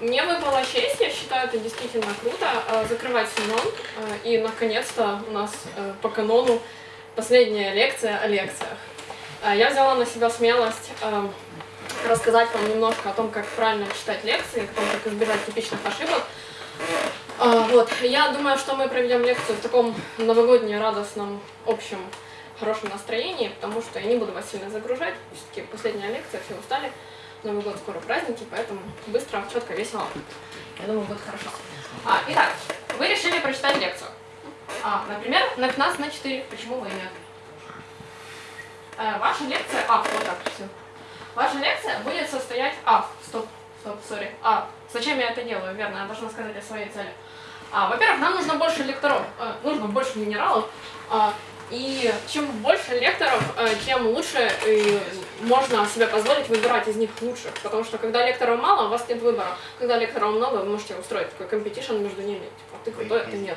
Мне выпала честь, я считаю, это действительно круто, а, закрывать Синон. А, и, наконец-то, у нас а, по канону последняя лекция о лекциях. А, я взяла на себя смелость рассказать вам немножко о том, как правильно читать лекции, о том, как избежать типичных ошибок. Вот, я думаю, что мы проведем лекцию в таком новогоднем, радостном, общем, хорошем настроении, потому что я не буду вас сильно загружать, все-таки последняя лекция, все устали. Новый год скоро праздники, поэтому быстро, четко, весело. Я думаю, будет хорошо. А, итак, вы решили прочитать лекцию. А, например, на 15 на 4. Почему вы нет? А, ваша лекция... А, вот так, все. Ваша лекция будет состоять... А, стоп, стоп, сори. А, зачем я это делаю? Верно, я должна сказать о своей цели. А, Во-первых, нам нужно больше лекторов, э, нужно больше минералов. А, и чем больше лекторов, э, тем лучше э, можно себе позволить выбирать из них лучших. Потому что когда лекторов мало, у вас нет выбора. Когда лекторов много, вы можете устроить такой competition между ними. Типа, ты крутой, а ты нет.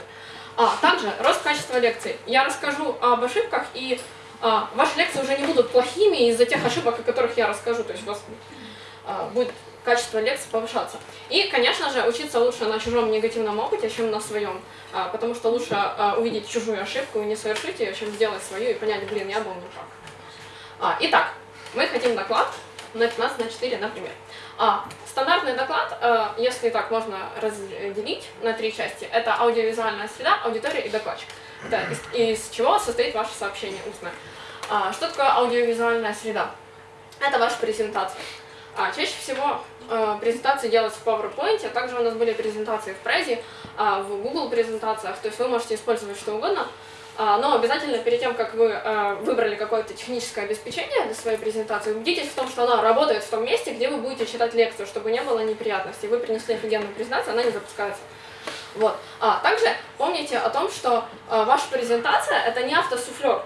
А, также рост качества лекций. Я расскажу об ошибках, и а, ваши лекции уже не будут плохими из-за тех ошибок, о которых я расскажу. То есть у вас а, будет качество лекций повышаться. И, конечно же, учиться лучше на чужом негативном опыте, чем на своем, а, потому что лучше а, увидеть чужую ошибку и не совершить ее, чем сделать свою и понять, блин, я был не прав. А, итак, мы хотим доклад на 15 на 4, например. А, стандартный доклад, а, если так можно разделить на три части, это аудиовизуальная среда, аудитория и докладчик. Это из, из чего состоит ваше сообщение устное. А, что такое аудиовизуальная среда? Это ваша презентация. А, чаще всего э, презентации делаются в PowerPoint, а также у нас были презентации в Презе, э, в Google презентациях, то есть вы можете использовать что угодно, э, но обязательно перед тем, как вы выбрали какое-то техническое обеспечение для своей презентации, убедитесь в том, что она работает в том месте, где вы будете читать лекцию, чтобы не было неприятностей. Вы принесли офигенную презентацию, она не запускается. Вот. А также помните о том, что ваша презентация это не автосуфлер.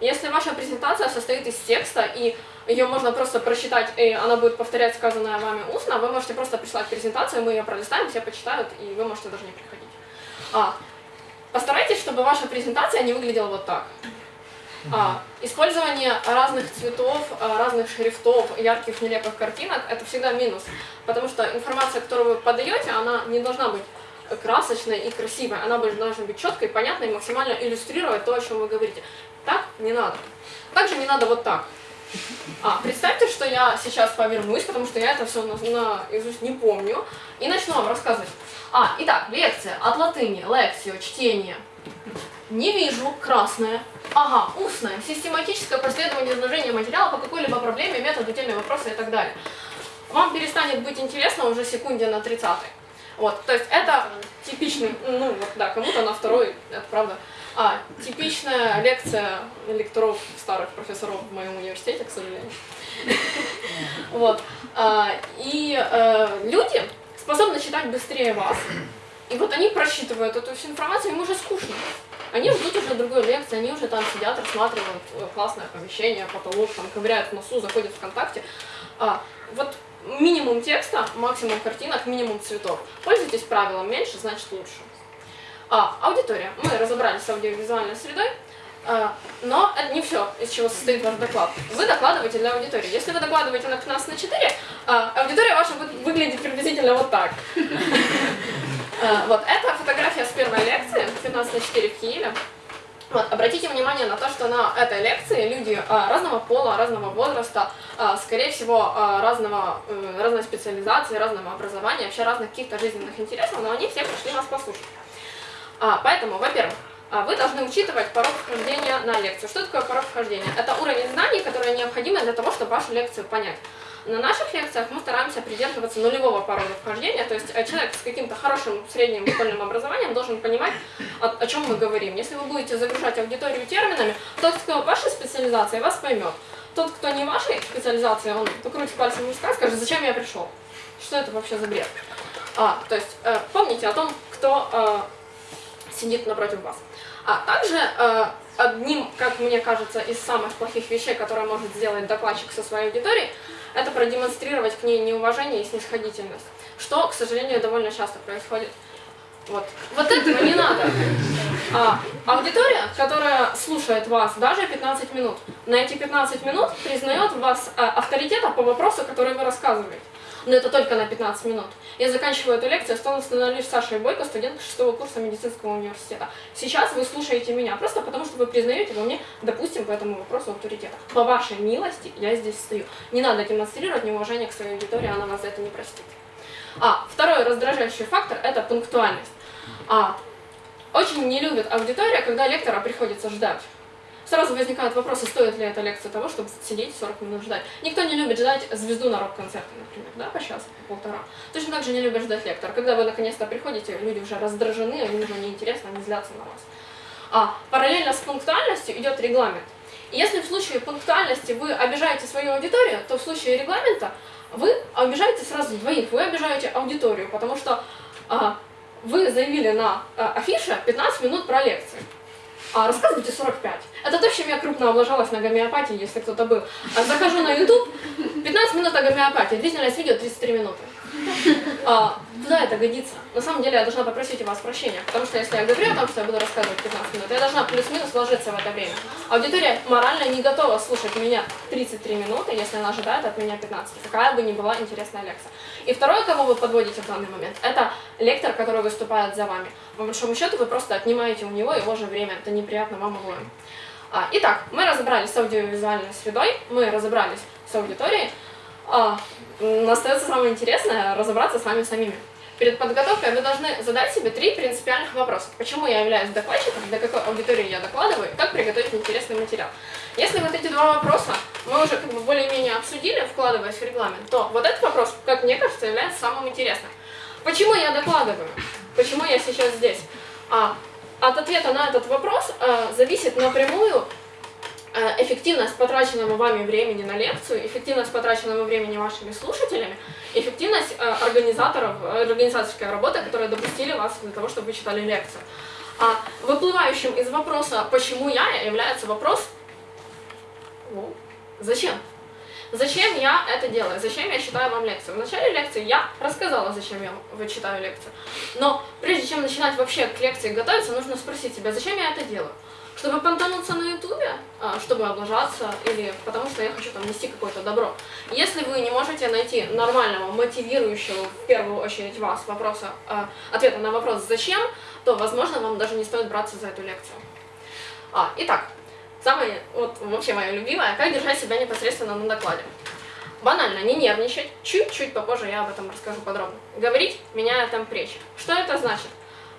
Если ваша презентация состоит из текста и ее можно просто прочитать, и она будет повторять сказанное вами устно, вы можете просто прислать презентацию, мы ее пролистаем, все почитают, и вы можете даже не приходить. А, постарайтесь, чтобы ваша презентация не выглядела вот так. А, использование разных цветов, а, разных шрифтов, ярких нелепых картинок – это всегда минус, потому что информация, которую вы подаете, она не должна быть красочной и красивой, она должна быть четкой, понятной, максимально иллюстрировать то, о чем вы говорите. Так не надо. Также не надо вот так. А, представьте, что я сейчас повернусь, потому что я это все наизусть не помню, и начну вам рассказывать. А, итак, лекция от латыни, лекцио, чтение. Не вижу, красное. Ага, устное, систематическое проследование изложения материала по какой-либо проблеме, методу, теме вопроса и так далее. Вам перестанет быть интересно уже секунде на 30 -й. Вот, то есть это типичный, ну вот да, кому-то на второй, это правда. А, типичная лекция лекторов старых профессоров в моем университете, к сожалению. Вот. А, и э, люди способны читать быстрее вас. И вот они просчитывают эту всю информацию, им уже скучно. Они ждут уже другой лекции, они уже там сидят, рассматривают э, классное помещение, потолок, там ковыряют в носу, заходят в ВКонтакте. А, вот минимум текста, максимум картинок, минимум цветов. Пользуйтесь правилом, меньше значит лучше. А, аудитория. Мы разобрались с аудиовизуальной средой, а, но это не все, из чего состоит ваш доклад. Вы докладываете для аудитории. Если вы докладываете на 15 на 4, а, аудитория ваша будет выглядеть приблизительно вот так. А, вот, это фотография с первой лекции, 15 на 4 в Киеве. Вот, обратите внимание на то, что на этой лекции люди а, разного пола, разного возраста, а, скорее всего, а, разного, а, разной специализации, разного образования, вообще разных каких-то жизненных интересов, но они все пришли нас послушать. А, поэтому, во-первых, а, вы должны учитывать порог вхождения на лекцию. Что такое порог вхождения? Это уровень знаний, которые необходимы для того, чтобы вашу лекцию понять. На наших лекциях мы стараемся придерживаться нулевого порога вхождения, то есть э, человек с каким-то хорошим средним школьным образованием должен понимать, о, о чем мы говорим. Если вы будете загружать аудиторию терминами, тот, кто вашей специализации, вас поймет. Тот, кто не вашей специализации, он покрутит пальцем в виска, скажет, зачем я пришел? Что это вообще за бред? А, то есть э, помните о том, кто э, сидит напротив вас. А также э, одним, как мне кажется, из самых плохих вещей, которые может сделать докладчик со своей аудиторией, это продемонстрировать к ней неуважение и снисходительность, что, к сожалению, довольно часто происходит. Вот, вот этого не надо. А, аудитория, которая слушает вас даже 15 минут, на эти 15 минут признает вас а, авторитета по вопросу, который вы рассказываете. Но это только на 15 минут. Я заканчиваю эту лекцию, становлюсь Сашей Бойко, студент 6 курса медицинского университета. Сейчас вы слушаете меня, просто потому что вы признаете во мне, допустим, по этому вопросу авторитета. По вашей милости я здесь стою. Не надо демонстрировать неуважение к своей аудитории, она вас за это не простит. А, второй раздражающий фактор – это пунктуальность. А, очень не любит аудитория, когда лектора приходится ждать. Сразу возникают вопросы, стоит ли эта лекция того, чтобы сидеть 40 минут ждать. Никто не любит ждать звезду на рок-концерте, например, да, по часу, по полтора. Точно так же не любят ждать лектора. Когда вы наконец-то приходите, люди уже раздражены, им уже неинтересно, они злятся на вас. А параллельно с пунктуальностью идет регламент. И если в случае пунктуальности вы обижаете свою аудиторию, то в случае регламента вы обижаете сразу двоих. Вы обижаете аудиторию, потому что а, вы заявили на а, афише 15 минут про лекции. А рассказывайте 45. Это то, чем я крупно облажалась на гомеопатии, если кто-то был. А захожу на YouTube, 15 минут о гомеопатии, длительность видео 33 минуты. А, куда это годится? На самом деле я должна попросить у вас прощения, потому что если я говорю о том, что я буду рассказывать 15 минут, я должна плюс-минус вложиться в это время. Аудитория морально не готова слушать меня 33 минуты, если она ожидает от меня 15, какая бы ни была интересная лекция. И второе, кого вы подводите в данный момент, это лектор, который выступает за вами. По большому счету вы просто отнимаете у него его же время, это неприятно вам обоим. А, итак, мы разобрались с аудиовизуальной средой, мы разобрались с аудиторией, а, остается самое интересное – разобраться с вами самими. Перед подготовкой вы должны задать себе три принципиальных вопроса. Почему я являюсь докладчиком, для какой аудитории я докладываю, как приготовить интересный материал. Если вот эти два вопроса мы уже как бы более-менее обсудили, вкладываясь в регламент, то вот этот вопрос, как мне кажется, является самым интересным. Почему я докладываю? Почему я сейчас здесь? А, от ответа на этот вопрос а, зависит напрямую Э, эффективность потраченного вами времени на лекцию, эффективность потраченного времени вашими слушателями, эффективность э, организаторов, э, организаторской работы, которые допустили вас для того, чтобы вы читали лекцию. А выплывающим из вопроса «почему я?» является вопрос ну, «зачем?». Зачем я это делаю? Зачем я читаю вам лекцию? В начале лекции я рассказала, зачем я читаю лекцию. Но прежде чем начинать вообще к лекции готовиться, нужно спросить себя, зачем я это делаю? Чтобы понтануться на ютубе, а, чтобы облажаться, или потому что я хочу там нести какое-то добро. Если вы не можете найти нормального, мотивирующего, в первую очередь вас, вопроса, а, ответа на вопрос «зачем?», то, возможно, вам даже не стоит браться за эту лекцию. А, итак, самое, вот вообще мое любимое, как держать себя непосредственно на докладе. Банально, не нервничать, чуть-чуть попозже я об этом расскажу подробно. Говорить, меняя темп речи. Что это значит?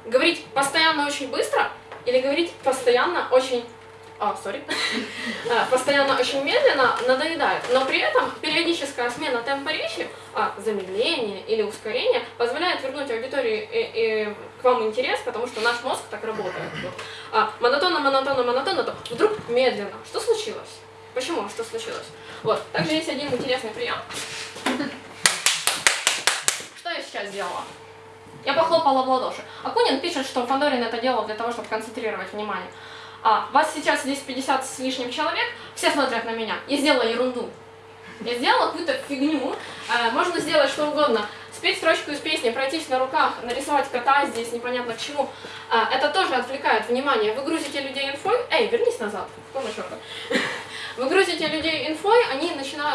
Говорить постоянно очень быстро – или говорить постоянно очень а, сори, а, постоянно очень медленно надоедает, но при этом периодическая смена темпа речи, а, замедление или ускорение позволяет вернуть аудитории и, и к вам интерес, потому что наш мозг так работает. А, монотонно, монотонно, монотонно, то вдруг медленно. Что случилось? Почему? Что случилось? Вот. Также есть один интересный прием. Что я сейчас сделала? Я похлопала в ладоши. Акунин пишет, что Фандорин это делал для того, чтобы концентрировать внимание. А вас сейчас здесь 50 с лишним человек, все смотрят на меня. Я сделала ерунду. Я сделала какую-то фигню. Э, можно сделать что угодно. Спеть строчку из песни, пройтись на руках, нарисовать кота здесь, непонятно к чему. Э, это тоже отвлекает внимание. Вы грузите людей инфой. Эй, вернись назад. Какого черта? Вы грузите людей инфой,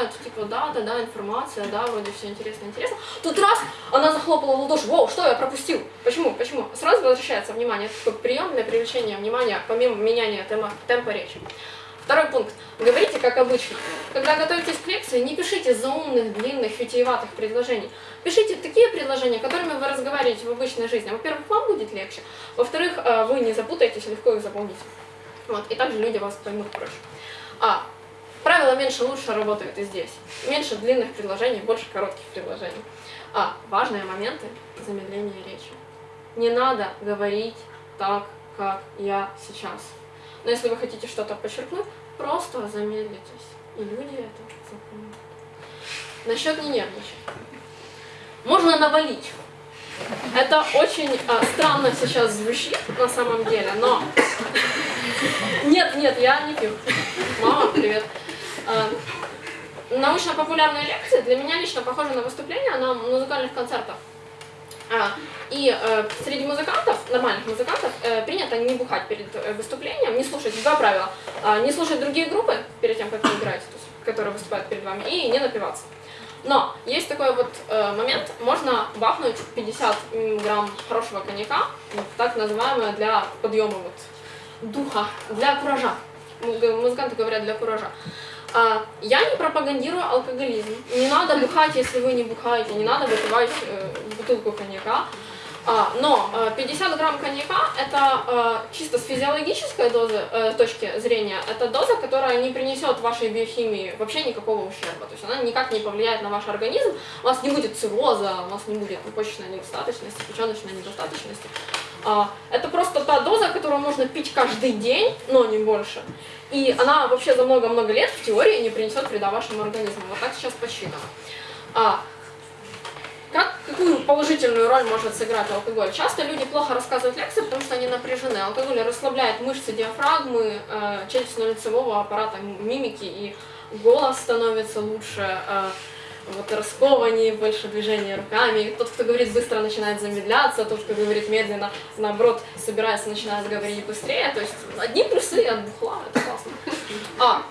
начинают, типа, да, да, да, информация, да, вроде все интересно, интересно. Тут раз, она захлопала в ладоши, вау, что я пропустил? Почему, почему? Сразу возвращается внимание. Это такой прием для привлечения внимания, помимо меняния темпа, темпа речи. Второй пункт. Говорите как обычно. Когда готовитесь к лекции, не пишите заумных, длинных, витиеватых предложений. Пишите такие предложения, которыми вы разговариваете в обычной жизни. Во-первых, вам будет легче. Во-вторых, э, вы не запутаетесь, легко их запомните. Вот. И также люди вас поймут проще. А, правило меньше лучше работает и здесь. Меньше длинных предложений, больше коротких предложений. А, важные моменты замедления речи. Не надо говорить так, как я сейчас. Но если вы хотите что-то подчеркнуть, просто замедлитесь. И люди это запомнят. Насчет не нервничать. Можно навалить. Это очень а, странно сейчас звучит на самом деле, но... Нет, нет, я не пью. Мама, привет. А, научно-популярные лекции для меня лично похожи на выступления на музыкальных концертах. А, И э, среди музыкантов, нормальных музыкантов, э, принято не бухать перед э, выступлением, не слушать, два правила, А, не слушать другие группы перед тем, как вы играете, то есть, которые выступают перед вами, и не напиваться. Но есть такой вот э, момент, можно бахнуть 50 м, грамм хорошего коньяка, так называемое для подъема вот духа, для куража. Му- Музыканты говорят для куража. А, я не пропагандирую алкоголизм. Не надо бухать, если вы не бухаете, не надо выпивать э, бутылку коньяка. А, но э, 50 грамм коньяка это э, чисто с физиологической дозы, э, точки зрения, это доза, которая не принесет вашей биохимии вообще никакого ущерба. То есть она никак не повлияет на ваш организм, у вас не будет цирроза, у вас не будет почечной недостаточности, печеночной недостаточности. А, это просто та доза, которую можно пить каждый день, но не больше. И она вообще за много-много лет в теории не принесет вреда вашему организму. Вот так сейчас посчитано. А, как, какую положительную роль может сыграть алкоголь? Часто люди плохо рассказывают лекции, потому что они напряжены. Алкоголь расслабляет мышцы диафрагмы, э, челюстно-лицевого аппарата, мимики, и голос становится лучше, э, вот раскованнее, больше движения руками. Тот, кто говорит быстро, начинает замедляться, тот, кто говорит медленно, наоборот, собирается, начинает говорить быстрее. То есть одни плюсы от бухла, это классно. А,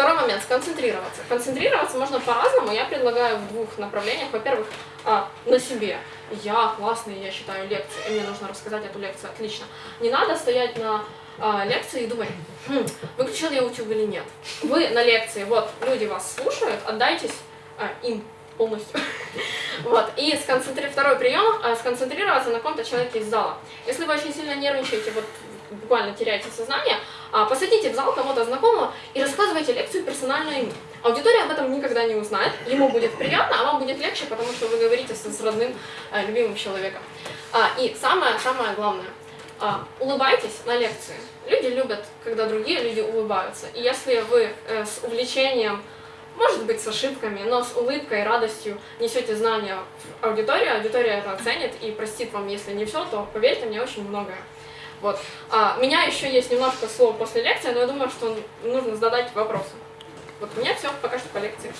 Второй момент, сконцентрироваться. Концентрироваться можно по-разному, я предлагаю в двух направлениях. Во-первых, а, на себе. Я классный, я читаю лекции, и мне нужно рассказать эту лекцию, отлично. Не надо стоять на а, лекции и думать, хм, выключил я YouTube или нет. Вы на лекции, вот, люди вас слушают, отдайтесь а, им полностью. Вот. И сконцентри... второй прием а, сконцентрироваться на каком-то человеке из зала. Если вы очень сильно нервничаете, вот буквально теряете сознание, а, посадите в зал кого-то знакомого и рассказывайте лекцию персонально ему. Аудитория об этом никогда не узнает, ему будет приятно, а вам будет легче, потому что вы говорите с, с родным, э, любимым человеком. А, и самое-самое главное, а, улыбайтесь на лекции. Люди любят, когда другие люди улыбаются. И если вы э, с увлечением может быть, с ошибками, но с улыбкой, радостью несете знания в аудиторию, аудитория это оценит и простит вам, если не все, то, поверьте мне, очень многое. Вот. А, у меня еще есть немножко слов после лекции, но я думаю, что нужно задать вопросы. Вот у меня все пока что по лекции.